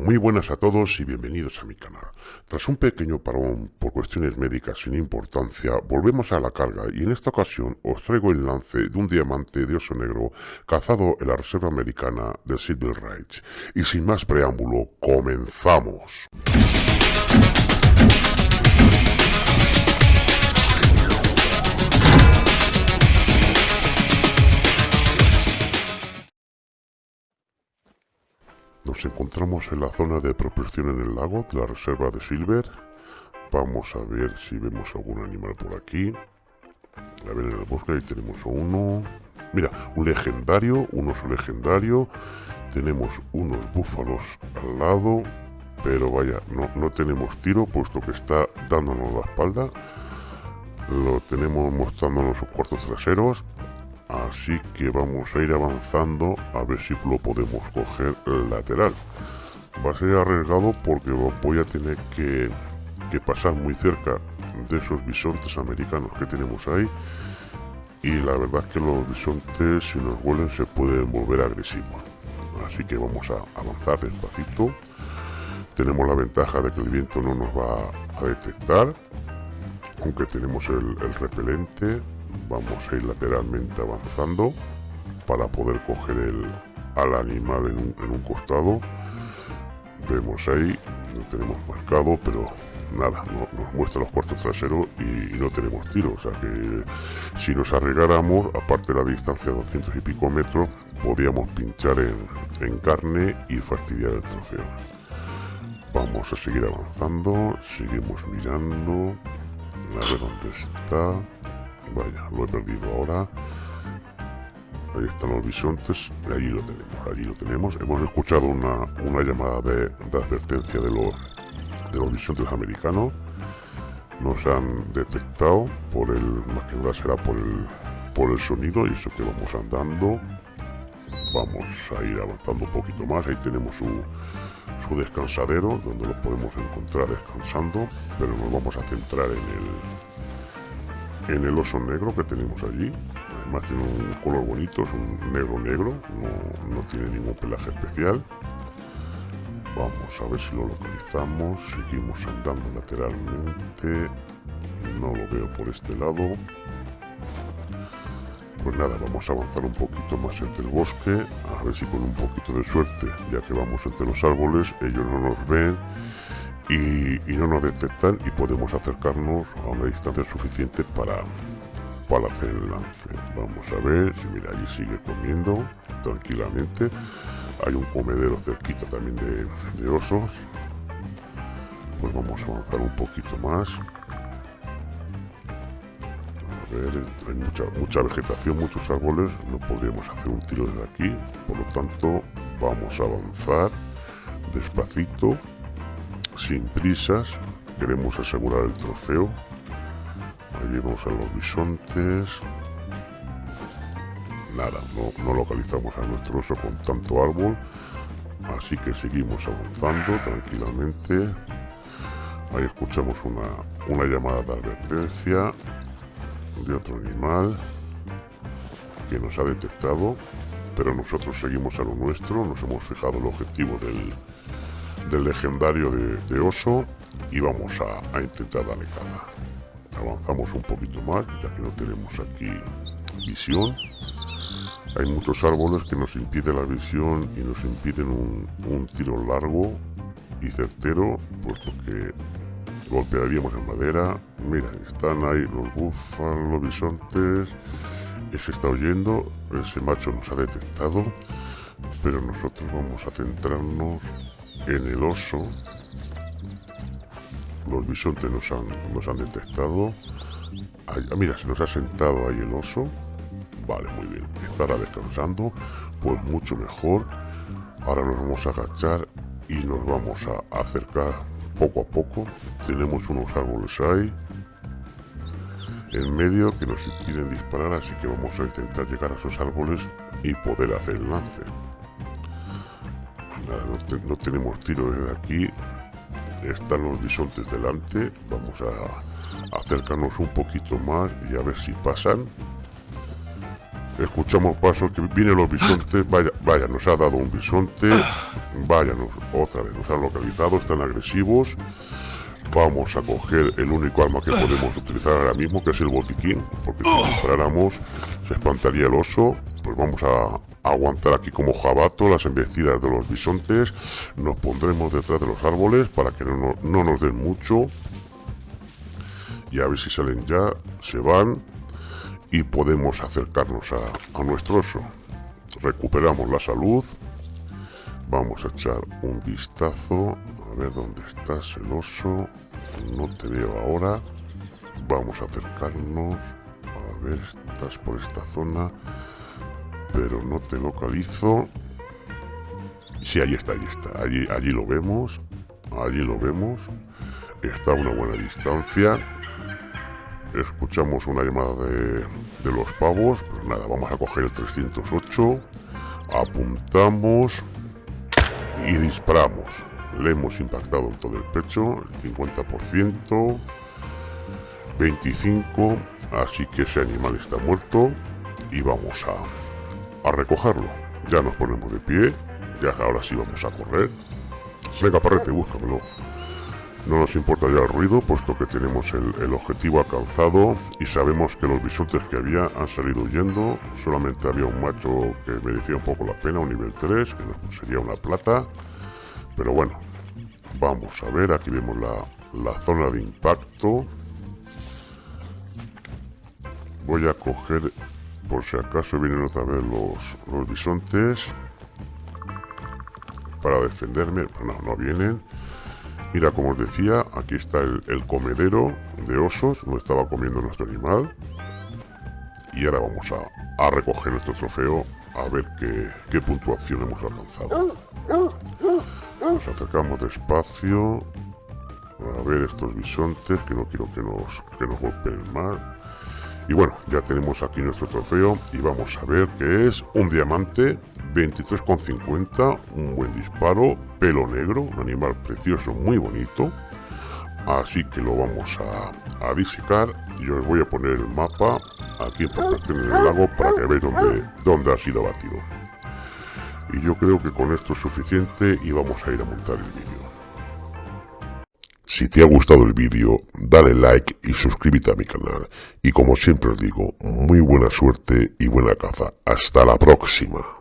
Muy buenas a todos y bienvenidos a mi canal. Tras un pequeño parón por cuestiones médicas sin importancia, volvemos a la carga y en esta ocasión os traigo el lance de un diamante de oso negro cazado en la reserva americana de Silver Ridge. Y sin más preámbulo, comenzamos. Nos encontramos en la zona de propulsión en el lago de la reserva de Silver. Vamos a ver si vemos algún animal por aquí. A ver, en el bosque ahí tenemos uno. Mira, un legendario, un oso legendario. Tenemos unos búfalos al lado. Pero vaya, no, no tenemos tiro puesto que está dándonos la espalda. Lo tenemos mostrándonos sus cuartos traseros. Así que vamos a ir avanzando a ver si lo podemos coger lateral. Va a ser arriesgado porque voy a tener que, pasar muy cerca de esos bisontes americanos que tenemos ahí. Y la verdad es que los bisontes si nos huelen se pueden volver agresivos. Así que vamos a avanzar despacito. Tenemos la ventaja de que el viento no nos va a detectar. Aunque tenemos el repelente vamos a ir lateralmente avanzando para poder coger el, al animal en un, costado. Vemos ahí no tenemos marcado pero nada nos muestra los cuartos traseros y, no tenemos tiro. O sea que si nos arriesgáramos aparte la distancia de 200 y pico metros podíamos pinchar en, en carne y fastidiar el trofeo. Vamos a seguir avanzando seguimos mirando a ver dónde está Vaya, lo he perdido ahora. Ahí están los bisontes. Allí lo tenemos, allí lo tenemos. Hemos escuchado una, llamada de, advertencia de los, de los bisontes americanos. Nos han detectado por el, más que nada será por el, por el sonido y eso que vamos andando. Vamos a ir avanzando un poquito más. Ahí tenemos su, su descansadero donde lo podemos encontrar descansando. Pero nos vamos a centrar en el, en el oso negro que tenemos allí. Además tiene un color bonito, es un negro negro, no, tiene ningún pelaje especial. Vamos a ver si lo localizamos. Seguimos andando lateralmente. No lo veo por este lado. Pues nada, vamos a avanzar un poquito más entre el bosque. A ver si con un poquito de suerte, ya que vamos entre los árboles, ellos no nos ven y, no nos detectan y podemos acercarnos a una distancia suficiente para, para hacer el lance. Vamos a ver si mira, allí sigue comiendo tranquilamente. Hay un comedero cerquita también de, osos. Pues vamos a avanzar un poquito más. A ver, hay mucha, mucha vegetación, muchos árboles. No podríamos hacer un tiro desde aquí. Por lo tanto, vamos a avanzar despacito sin prisas, queremos asegurar el trofeo. Ahí vemos a los bisontes. Nada, no, localizamos a nuestro oso con tanto árbol. Así que seguimos avanzando tranquilamente. Ahí escuchamos una, una llamada de advertencia de otro animal que nos ha detectado, pero nosotros seguimos a lo nuestro, nos hemos fijado el objetivo del, del legendario de, oso y vamos a, intentar darle caza. Avanzamos un poquito más, ya que no tenemos aquí visión. Hay muchos árboles que nos impiden la visión y nos impiden un, tiro largo y certero, puesto que golpearíamos en madera. Mira, están ahí los búfalos, los bisontes. Ese está oyendo, ese macho nos ha detectado, pero nosotros vamos a centrarnos en el oso. Los bisontes nos han, nos han detectado ah, mira, se nos ha sentado ahí el oso. Vale, muy bien, estará descansando pues mucho mejor. Ahora nos vamos a agachar y nos vamos a acercar poco a poco. Tenemos unos árboles ahí en medio que nos impiden disparar así que vamos a intentar llegar a esos árboles y poder hacer el lance no, tenemos tiro desde aquí. Están los bisontes delante. Vamos a acercarnos un poquito más y a ver si pasan. escuchamos pasos que vienen los bisontes, vaya, vaya, nos ha dado un bisonte, vaya, nos, otra vez nos han localizado, están agresivos, vamos a coger el único arma que podemos utilizar ahora mismo, que es el botiquín, porque si disparáramos se espantaría el oso, pues vamos a aguantar aquí como jabato las embestidas de los bisontes, nos pondremos detrás de los árboles para que no, no nos den mucho, y a ver si salen ya, se van, y podemos acercarnos a, nuestro oso. Recuperamos la salud. Vamos a echar un vistazo. A ver dónde estás el oso. No te veo ahora. Vamos a acercarnos. A ver, estás por esta zona. Pero no te localizo. Sí, ahí está, ahí está. Allí, allí lo vemos. Allí lo vemos. Está a una buena distancia escuchamos una llamada de, los pavos. Pues nada, vamos a coger el 308, apuntamos y disparamos. Le hemos impactado en todo el pecho, el 50%, 25%, así que ese animal está muerto y vamos a, a recogerlo. Ya nos ponemos de pie, ya ahora sí vamos a correr. Venga, parrete, búscamelo. No nos importa ya el ruido, puesto que tenemos el, objetivo alcanzado y sabemos que los bisontes que había han salido huyendo. Solamente había un macho que merecía un poco la pena, un nivel 3, que sería una plata. Pero bueno, vamos a ver, aquí vemos la, zona de impacto. Voy a coger, por si acaso vienen otra vez los, los bisontes, para defenderme. No, no vienen. Mira, como os decía, aquí está el, comedero de osos, donde estaba comiendo nuestro animal. Y ahora vamos a, recoger nuestro trofeo a ver qué, puntuación hemos alcanzado. Nos acercamos despacio. A ver estos bisontes, que no quiero que nos, que nos golpeen más. Y bueno, ya tenemos aquí nuestro trofeo y vamos a ver que es un diamante 23,50, un buen disparo, pelo negro, un animal precioso, muy bonito. Así que lo vamos a, a disecar y os voy a poner el mapa aquí en en el lago para que veáis dónde, dónde ha sido batido. Y yo creo que con esto es suficiente y vamos a ir a montar el vídeo. Si te ha gustado el vídeo, dale like y suscríbete a mi canal. Y como siempre os digo, muy buena suerte y buena caza. Hasta la próxima.